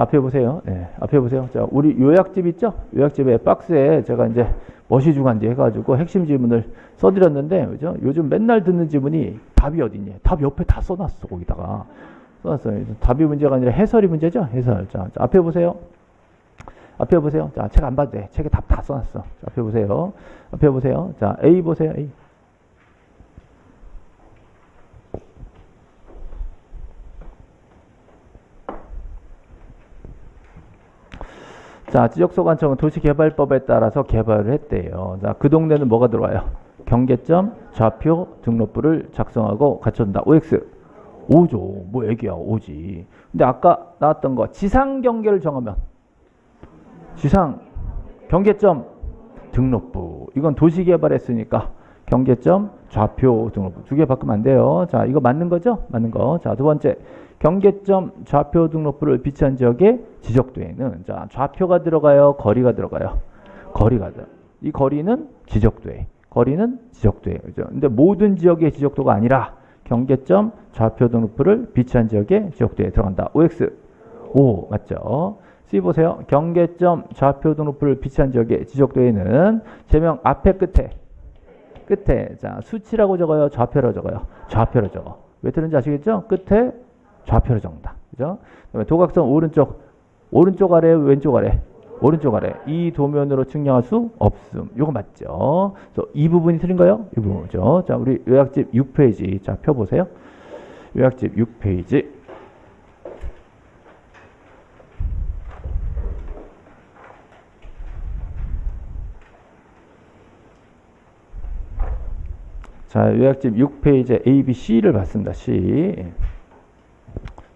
자, 앞에 보세요. 예, 앞에 보세요. 자, 우리 요약집 있죠? 요약집에 박스에 제가 이제 머시 주간지 해가지고 핵심 지문을 써드렸는데, 그죠? 요즘 맨날 듣는 지문이 답이 어딨냐? 답 옆에 다 써놨어, 거기다가. 써놨어요. 답이 문제가 아니라 해설이 문제죠? 해설. 자, 자 앞에 보세요. 앞에 보세요. 자, 책 안 봐도 돼. 책에 답 다 써놨어. 자, 앞에 보세요. 앞에 보세요. 자, A 보세요. A. 자, 지적소관청은 도시개발법에 따라서 개발을 했대요. 자, 그 동네는 뭐가 들어와요? 경계점, 좌표, 등록부를 작성하고 갖춘다. OX. 오죠. 뭐 애기야, 오지. 근데 아까 나왔던 거 지상 경계를 정하면 지상 경계점 등록부. 이건 도시개발했으니까 경계점 좌표 등록부 두개 바꾸면 안 돼요. 자, 이거 맞는 거죠? 맞는 거. 자, 두 번째 경계점 좌표 등록부를 비치한 지역에 지적도에는 자 좌표가 들어가요, 거리가 들어가요. 거리가 들어. 이 거리는 지적도에, 거리는 지적도에. 그죠? 근데 모든 지역의 지적도가 아니라 경계점 좌표 등록부를 비치한 지역에 지적도에 들어간다. OX. O 맞죠? C 보세요. 경계점 좌표 등록부를 비치한 지역의 지적도에는 제명 앞에 끝에 끝에 자 수치라고 적어요. 좌표로 적어요. 좌표로 적어. 왜 틀린지 아시겠죠? 끝에 좌표로 적는다. 그죠? 그다음에 도각선 오른쪽 오른쪽 아래 왼쪽 아래 오른쪽 아래 이 도면으로 측량할 수 없음. 요거 맞죠? 그래서 이 부분이 틀린 거예요? 이 부분이죠. 자, 우리 요약집 6페이지. 자, 펴 보세요. 요약집 6페이지. 자, 요약집 6페이지 A, B, C를 봤습니다. C.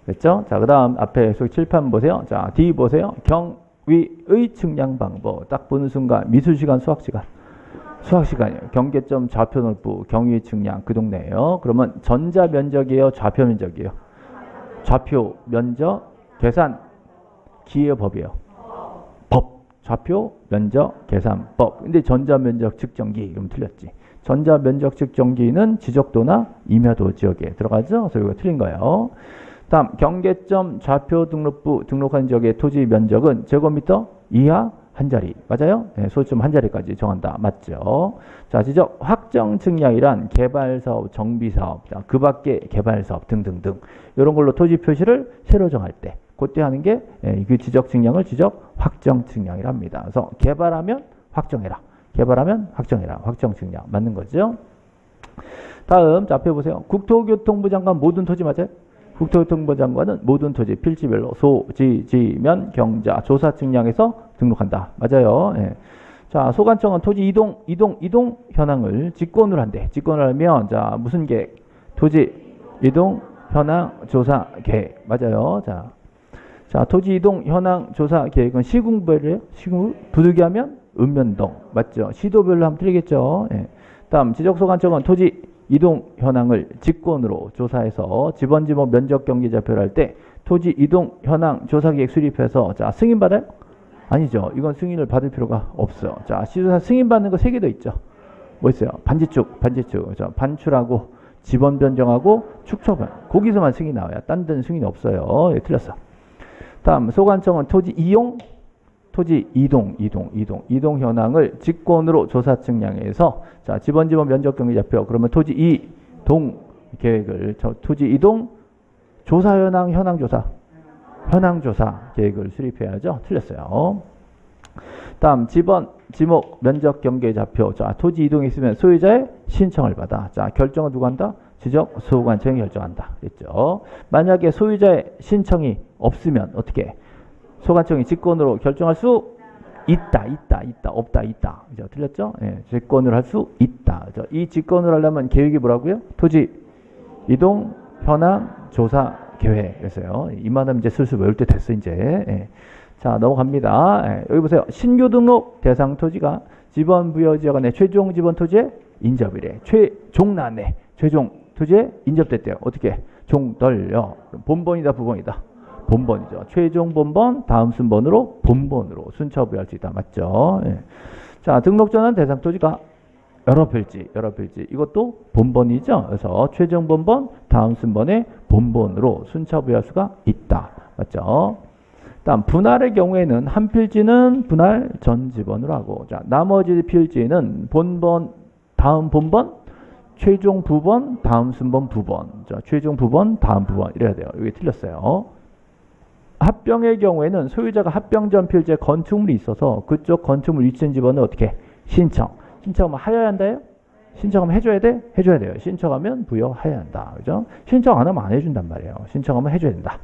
됐죠? 자, 그 다음 앞에 속 칠판 보세요. 자, D 보세요. 경 위의 측량 방법. 딱 보는 순간 미술시간, 수학시간. 수학시간이에요. 경계점 좌표 넓부, 경위 측량 그 동네예요. 그러면 전자 면적이에요, 좌표 면적이에요. 좌표 면적 계산 기의 법이에요. 법 좌표 면적 계산법. 근데 전자 면적 측정기 그럼 틀렸지. 전자 면적 측정기는 지적도나 임야도 지역에 들어가죠. 그래서 이거 틀린 거예요. 다음 경계점 좌표 등록부 등록한 지역의 토지 면적은 제곱미터 이하 한 자리 맞아요? 네, 소수점 한 자리까지 정한다 맞죠? 자 지적 확정 측량이란 개발 사업, 정비 사업, 자, 그 밖에 개발 사업 등등등 이런 걸로 토지 표시를 새로 정할 때 그때 하는 게그 예, 지적 측량을 지적 확정 측량이랍니다. 그래서 개발하면 확정해라. 개발하면 확정해라. 확정 측량 맞는 거죠? 다음 자 앞에 보세요. 국토교통부 장관 모든 토지 맞아요? 국토교통부 장관은 모든 토지 필지별로 소, 지, 지면, 경자, 조사 측량해서 등록한다. 맞아요. 예. 자, 소관청은 토지 이동, 이동, 이동 현황을 직권을 한대. 직권을 하면 자 무슨 계획? 토지 이동 현황 조사 계획. 맞아요. 자, 자 토지 이동 현황 조사 계획은 시군별이에요. 시군 부득이하면 읍면동 맞죠? 시도별로 하면 틀리겠죠. 예. 다음 지적소관청은 토지 이동 현황을 직권으로 조사해서 지번지번 면적 경계 좌표를 할 때 토지 이동 현황 조사 계획 수립해서 자 승인 받아요? 아니죠. 이건 승인을 받을 필요가 없어요. 자 시조사 승인 받는 거 세 개 더 있죠. 뭐 있어요? 반지축, 반지축. 그죠? 반출하고 지번 변경하고 축처변. 거기서만 승인 나와요. 딴 데는 승인 없어요. 예, 틀렸어. 다음 소관청은 토지 이용 토지 이동, 이동, 이동, 이동 현황을 직권으로 조사 측량해서 자 지번 지번 면적 경계 좌표 그러면 토지 이동 계획을 저 토지 이동 조사 현황 현황 조사 현황 조사 계획을 수립해야죠. 틀렸어요. 다음 지번 지목 면적 경계 좌표 자 토지 이동이 있으면 소유자의 신청을 받아 자 결정은 누가 한다? 지적 소관 청이 결정한다. 그랬죠. 만약에 소유자의 신청이 없으면 어떻게? 소관청이 직권으로 결정할 수 있다, 있다, 있다, 없다, 있다. 그죠? 틀렸죠? 예, 직권을 할수 있다. 그죠? 이 직권을 하려면 계획이 뭐라고요? 토지 이동 현황 조사 계획. 그래서요. 이만하면 이제 슬슬 외울 때 됐어, 이제. 예. 자, 넘어갑니다. 예, 여기 보세요. 신규 등록 대상 토지가 지번 부여 지역 안에 최종 지번 토지에 인접이래. 최종 난에 최종 토지에 인접됐대요. 어떻게? 종덜려. 본번이다, 부번이다. 본번이죠. 최종 본번, 다음 순번으로 본번으로 순차 부여할 수 있다. 맞죠? 예. 자, 등록 전환 대상 토지가 여러 필지, 여러 필지. 이것도 본번이죠. 그래서 최종 본번, 다음 순번에 본번으로 순차 부여할 수가 있다. 맞죠? 다음 분할의 경우에는 한 필지는 분할 전 지번으로 하고 자 나머지 필지는 본번 다음 본번 최종 부번 다음 순번 부번 자 최종 부번 다음 부번 이래야 돼요. 이게 틀렸어요. 합병의 경우에는 소유자가 합병 전 필지에 건축물이 있어서 그쪽 건축물 위치한 집원은 어떻게 신청 신청하면 하여야 한다요? 신청하면 해줘야 돼? 해줘야 돼요. 신청하면 부여해야 한다. 그죠? 신청 안 하면 안 해준단 말이에요. 신청하면 해줘야 된다.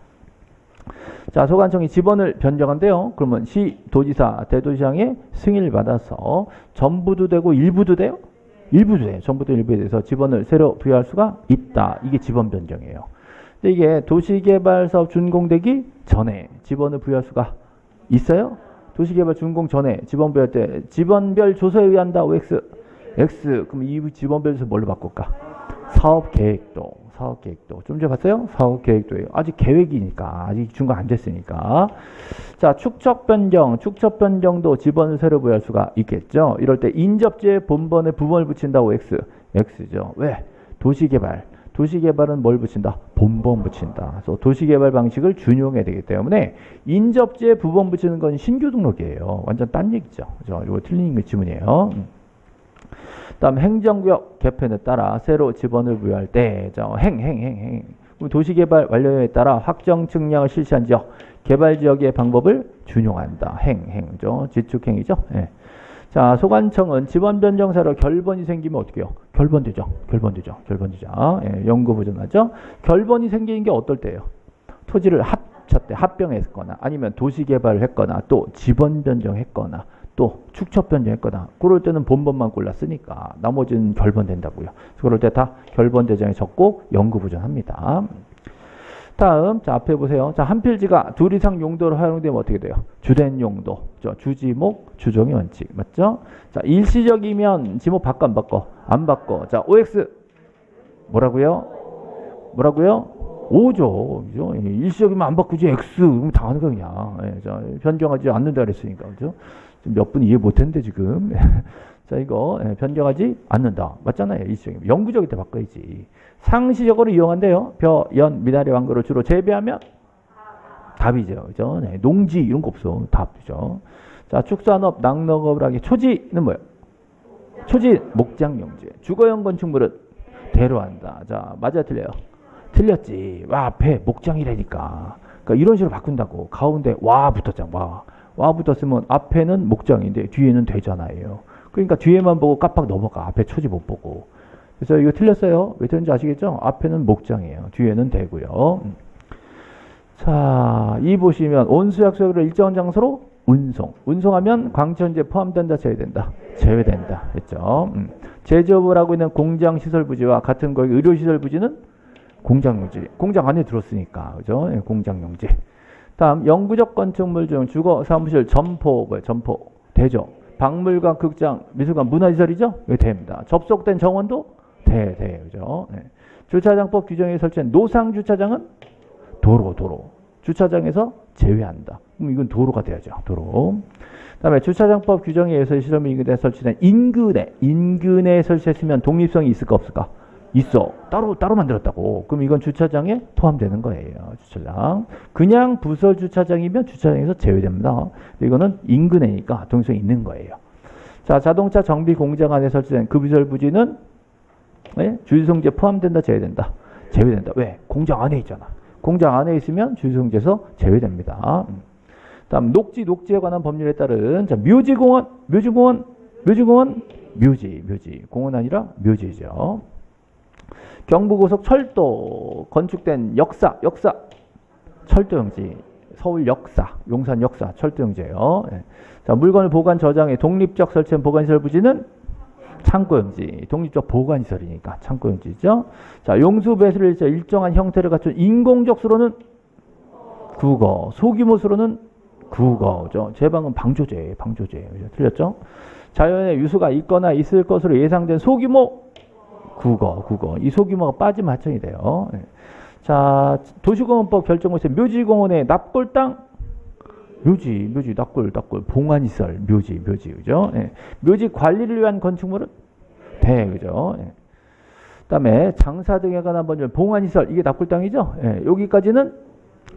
자, 소관청이 지번을 변경한대요. 그러면 시, 도지사, 대도시장의 승인을 받아서 전부도 되고 일부도 돼요? 일부도 돼요. 전부도 일부에 대해서 지번을 새로 부여할 수가 있다. 이게 지번 변경이에요. 이게 도시개발 사업 준공되기 전에 지번을 부여할 수가 있어요? 도시개발 준공 전에 지번 부여할 때 지번별 조서에 의한다. OX. X. 그럼 이 지번별에서 뭘로 바꿀까? 사업계획도. 사업계획도. 좀 전에 봤어요? 사업계획도예요. 아직 계획이니까. 아직 준공 안 됐으니까. 자, 축척 변경. 축척 변경도 지번을 새로 부여할 수가 있겠죠. 이럴 때 인접지에 본번에 부번을 붙인다고 X. X죠. 왜? 도시개발. 도시개발은 뭘 붙인다? 본번 붙인다. 그래서 도시개발 방식을 준용해야 되기 때문에 인접지에 부번 붙이는 건 신규 등록이에요. 완전 딴 얘기죠. 그죠? 이거 틀린 거 지문이에요. 음. 다음 행정구역 개편에 따라 새로 지번을 부여할 때, 자, 행, 행, 행, 행. 도시개발 완료에 따라 확정 측량을 실시한 지역, 개발 지역의 방법을 준용한다. 행, 행죠. 지축행이죠. 예. 자, 소관청은 지번 변경 사로 결번이 생기면 어떻게 해요? 결번되죠. 결번되죠. 결번되죠. 예, 연구 보존하죠. 결번이 생기는 게 어떨 때예요? 토지를 합쳤대, 합병했거나 아니면 도시개발을 했거나 또 지번 변경했거나 또 축척 변경했거나 그럴 때는 본번만 골랐으니까 나머지는 결번된다고요. 그럴 때 다 결번 대장에 적고 연구 보존합니다. 다음 자 앞에 보세요. 자 한 필지가 둘 이상 용도로 활용되면 어떻게 돼요? 주된 용도, 저 주지목, 주종의 원칙 맞죠? 자 일시적이면 지목 바꿔 안 바꿔? 안 바꿔. 자 OX 뭐라고요? 뭐라고요? 5죠. 그죠? 일시적이면 안 바꾸지 X 그럼 다 하는 거 그냥. 예, 자, 변경하지 않는다 그랬으니까 그죠? 몇 분 이해 못 했는데 지금. 자 이거 예, 변경하지 않는다. 맞잖아요. 일시적이면 영구적일 때 바꿔야지. 상시적으로 이용한대요. 벼, 연, 미나리, 왕거를 주로 재배하면 답이죠. 그죠? 네, 농지 이런 거 없어. 답이죠. 자, 축산업, 낙농업을 하기 초지는 뭐예요? 초지, 목장용지. 주거용 건축물은 대로한다. 자, 맞아 틀려요? 틀렸지. 와, 앞에 목장이라니까. 그러니까 이런 식으로 바꾼다고. 가운데 와 붙었잖아. 와. 와 붙었으면 앞에는 목장인데 뒤에는 되잖아요. 그러니까 뒤에만 보고 깜빡 넘어가. 앞에 초지 못 보고. 그래서 이거 틀렸어요. 왜 틀린지 아시겠죠? 앞에는 목장이에요. 뒤에는 되고요. 자, 이 보시면 온수약소를 일정한 장소로 운송. 운송하면 광천제 포함된다, 제외된다. 제외된다. 했죠. 음. 제조업을 하고 있는 공장 시설 부지와 같은 거기 의료 시설 부지는 공장 용지. 공장 안에 들었으니까. 그죠? 네, 공장 용지. 다음 영구적 건축물 중 주거 사무실 점포 뭐예요? 점포 되죠. 박물관, 극장, 미술관, 문화시설이죠? 왜 됩니다. 접속된 정원도 돼, 돼, 그죠? 네. 주차장법 규정에 설치한 노상 주차장은 도로, 도로. 주차장에서 제외한다. 그럼 이건 도로가 돼야죠. 도로. 그다음에 주차장법 규정에 의해서 시설 인근에 설치된 인근에 인근에 설치했으면 독립성이 있을까 없을까? 있어. 따로 따로 만들었다고. 그럼 이건 주차장에 포함되는 거예요. 주차장. 그냥 부설 주차장이면 주차장에서 제외됩니다. 이거는 인근에니까 동성이 있는 거예요. 자, 자동차 정비 공장 안에 설치된 급유설 부지는 네? 주유성제 포함된다, 제외된다. 제외된다. 왜? 공장 안에 있잖아. 공장 안에 있으면 주유성제에서 제외됩니다. 다음 녹지, 녹지에 관한 법률에 따른 자, 묘지공원, 묘지공원, 묘지공원, 묘지, 묘지. 공원 아니라 묘지죠. 경부고속 철도 건축된 역사, 역사, 철도용지, 서울 역사, 용산 역사, 철도용지예요. 예. 자, 물건을 보관 저장해 독립적 설치한 보관시설 부지는 창고용지, 독립적 보관시설이니까 창고용지죠. 자, 용수 배수를 일정한 형태를 갖춘 인공적 수로는 국어, 소규모 수로는 국어죠. 제방은 방조제, 방조제. 틀렸죠? 자연의 유수가 있거나 있을 것으로 예상된 소규모 국어, 국어. 이 소규모가 빠지면 하청이 돼요. 예. 자, 도시공원법 결정에서 묘지공원의 납골 땅 묘지, 묘지, 납골, 납골, 봉안시설, 묘지, 묘지, 그죠? 예. 묘지 관리를 위한 건축물은 대, 그죠? 예. 그다음에 장사 등에 관한 법률 봉안시설 이게 납골 땅이죠? 예. 여기까지는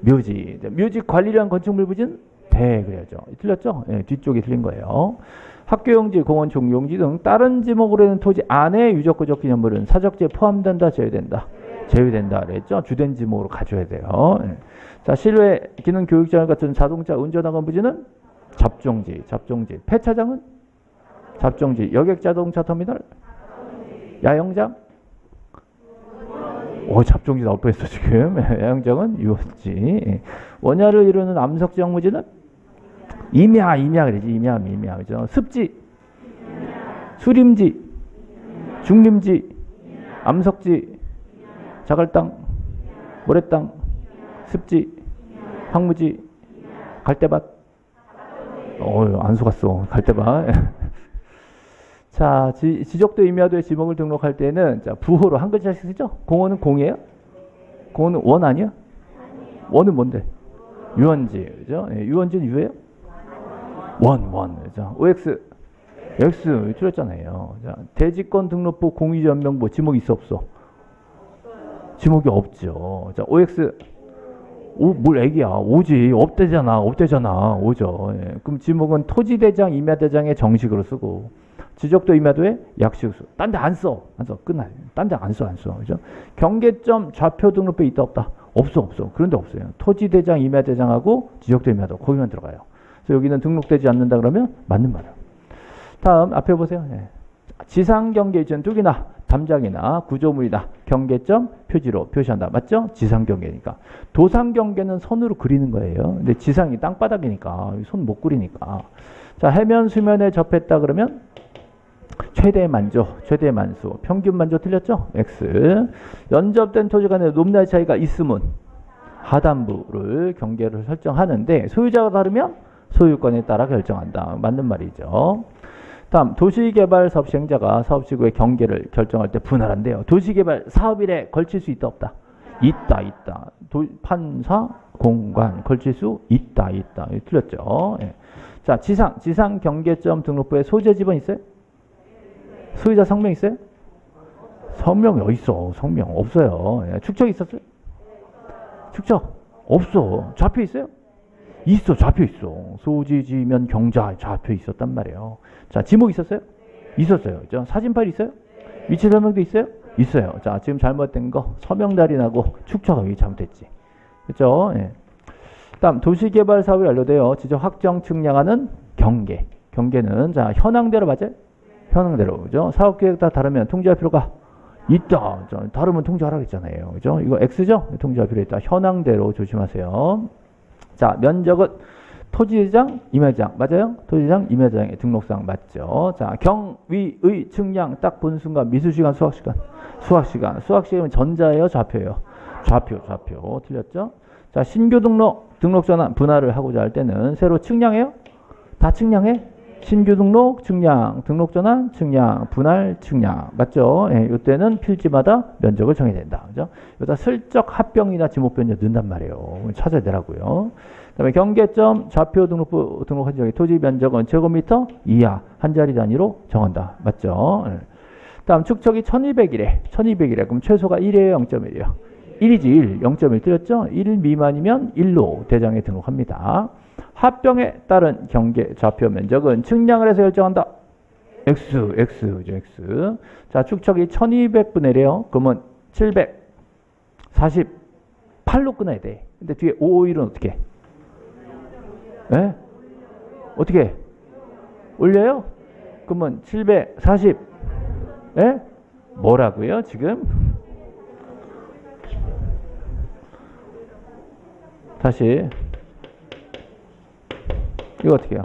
묘지. 묘지 관리를 한 건축물 부지는 대 그래야죠. 틀렸죠? 예, 뒤쪽이 틀린 거예요. 학교용지, 공원 종용지 등 다른 지목으로 되는 토지 안에 유적구적 기념물은 사적지에 포함된다, 제외된다. 제외된다 그랬죠. 주된 지목으로 가져야 돼요. 예. 자, 실외 기능 교육장 같은 자동차 운전학원 부지는 잡종지, 잡종지. 폐차장은 잡종지. 여객 자동차 터미널 야영장 오, 잡종지 나올 뻔했어 지금. 야영장은 유원지. 원야를 이루는 암석지 영무지는 임야, 임야 그러지. 임야, 임야 그죠. 습지, 수림지, 중림지, 암석지, 자갈땅, 모래땅, 습지, 황무지, 갈대밭. 어, 안 속았어. 갈대밭. 자, 지, 지적도 임야도의 지목을 등록할 때는 자, 부호로 한 글자씩 쓰죠? 공원은 공이에요? 공원은 원 아니야? 원은 뭔데? 유원지, 그죠? 예, 유원지는 유예요? 원, 원, 그죠? OX, X 틀렸잖아요. 자, 대지권 등록부 공유전명부 지목 있어 없어? 지목이 없죠. 자, OX 오, 뭘 애기야. 오지. 없대잖아. 없대잖아. 오죠. 예. 그럼 지목은 토지대장, 임야대장의 정식으로 쓰고 지적도 임야도의 약식수. 딴 데 안 써. 안 써. 끝나요. 딴 데 안 써. 안 써. 그죠? 경계점 좌표 등록부에 있다 없다? 없어. 없어. 그런 데 없어요. 토지대장, 임야대장하고 지적도 임야도 거기만 들어가요. 그래서 여기는 등록되지 않는다 그러면 맞는 말이에요. 다음 앞에 보세요. 예. 지상 경계 위치는 뚝이나 담장이나 구조물이나 경계점 표지로 표시한다. 맞죠? 지상 경계니까. 도상 경계는 손으로 그리는 거예요. 근데 지상이 땅바닥이니까 손 못 그리니까. 자 해면 수면에 접했다 그러면 최대 만조, 최대 만수, 평균 만조 틀렸죠? X. 연접된 토지 간의 높낮이 차이가 있으면 하단부를 경계를 설정하는데 소유자가 다르면 소유권에 따라 결정한다. 맞는 말이죠. 다음 도시개발 사업 시행자가 사업지구의 경계를 결정할 때 분할한대요. 도시개발 사업일에 걸칠 수 있다 없다? 있다 있다. 도, 판사 공간 걸칠 수 있다 있다. 틀렸죠. 예. 자 지상 지상 경계점 등록부에 소재 지번 있어요? 소유자 성명 있어요? 성명이 어디 있어? 성명 없어요. 예. 축척 있었어요? 축척 없어. 좌표 있어요? 있어 좌표 있어 소지지면 경자 좌표 있었단 말이에요 자 지목 있었어요? 있었어요 자, 사진 파일 있어요? 위치 설명도 있어요? 있어요 자 지금 잘못된 거 서명 달인하고 축처가 여기 잘못됐지 그렇죠 예. 다음 도시개발 사업이 완료되어 지적 확정 측량하는 경계 경계는 자 현황대로 맞아요? 현황대로 그죠 사업계획 다 다르면 통지할 필요가 있다 자, 다르면 통지하라고 했잖아요 그죠 이거 X죠? 통지할 필요 있다 현황대로 조심하세요 자, 면적은 토지대장, 임야장 맞아요? 토지대장, 임야장의 등록상 맞죠? 자, 경, 위, 의, 측량 딱 보는 순간 미술시간, 수학시간, 수학시간, 수학시간은 전자예요, 좌표예요? 좌표, 좌표 틀렸죠? 자, 신규 등록, 등록 전환 분할을 하고자 할 때는 새로 측량해요? 다 측량해? 신규 등록, 측량, 등록 전환, 측량, 분할, 측량. 맞죠? 예, 이때는 필지마다 면적을 정해야 된다. 그죠? 여기다 슬쩍 합병이나 지목 변경 넣는단 말이에요. 찾아야 되라고요. 그다음에 경계점 좌표 등록부 등록한 지역의 토지 면적은 제곱미터 이하 한 자리 단위로 정한다. 맞죠? 예. 다음 축척이 1200이래. 1200이래. 그럼 최소가 1이에요, 0.1이에요. 1이지 1, 0.1 틀렸죠? 1 미만이면 1로 대장에 등록합니다. 합병에 따른 경계 좌표 면적은 측량을 해서 결정한다. X, X, X. 자, 축척이 1200분의 1이에요. 그러면 748로 끊어야 돼. 근데 뒤에 551은 어떻게 해? 네? 어떻게 해? 올려요? 그러면 740, 예? 뭐라고요, 지금? 다시. 이거 어떻게 해요?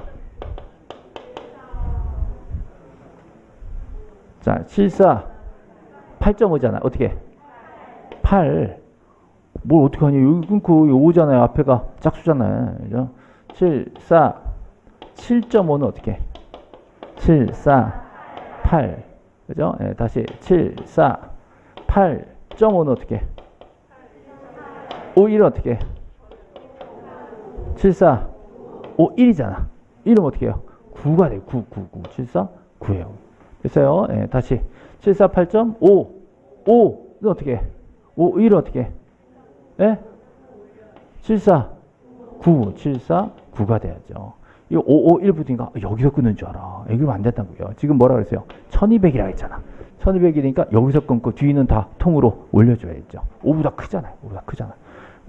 자, 74, 8.5잖아. 어떻게? 8. 뭘 어떻게 하냐. 여기 끊고 5잖아요. 앞에가 짝수잖아요. 그죠? 7, 4, 7.5는 어떻게? 7, 4, 8. 그죠? 네, 다시 7, 4, 8.5는 어떻게? 5, 1은 어떻게? 7, 4, 5, 1이잖아. 1은 어떻게 해요? 9가 돼요. 9, 9, 9. 7, 4, 9예요. 됐어요? 예, 다시. 7, 4, 8.5. 5는 어떻게 해? 5, 1은 어떻게 해? 예? 74, 9, 74, 9가 돼야죠. 이 551 붙으니까 여기서 끊는 줄 알아. 이러면 안 된다고요. 지금 뭐라 그랬어요? 1200이라 했잖아. 1200이니까 여기서 끊고 뒤는 다 통으로 올려줘야죠. 5보다 크잖아요. 5보다 크잖아.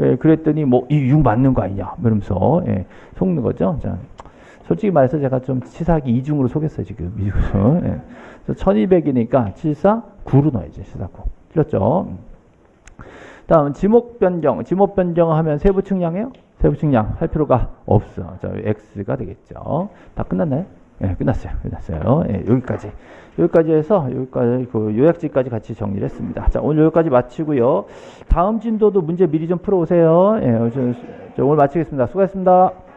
예, 그랬더니 뭐이6 맞는 거 아니냐 이러면서 예, 속는 거죠. 자, 솔직히 말해서 제가 좀 치사하게 이중으로 속였어요 지금 이중으로. 예. 그래서 1200이니까 74 9로 넣어야지 74 9. 틀렸죠? 다음 지목 변경. 지목 변경하면 세부 측량해요? 세부 측량 할 필요가 없어. 자, x가 되겠죠. 다 끝났나요? 예, 끝났어요. 끝났어요. 예, 여기까지. 여기까지 해서 여기까지 그 요약지까지 같이 정리를 했습니다. 자, 오늘 여기까지 마치고요. 다음 진도도 문제 미리 좀 풀어 오세요. 예, 오늘 마치겠습니다. 수고하셨습니다.